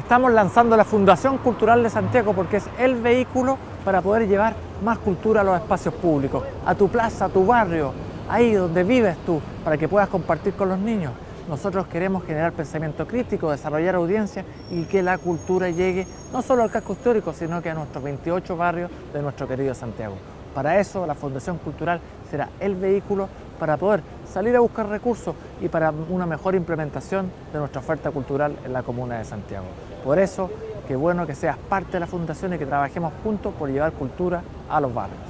Estamos lanzando la Fundación Cultural de Santiago porque es el vehículo para poder llevar más cultura a los espacios públicos, a tu plaza, a tu barrio, ahí donde vives tú, para que puedas compartir con los niños. Nosotros queremos generar pensamiento crítico, desarrollar audiencia y que la cultura llegue no solo al casco histórico, sino que a nuestros 28 barrios de nuestro querido Santiago. Para eso la Fundación Cultural será el vehículo para poder salir a buscar recursos y para una mejor implementación de nuestra oferta cultural en la comuna de Santiago. Por eso, qué bueno que seas parte de la Fundación y que trabajemos juntos por llevar cultura a los barrios.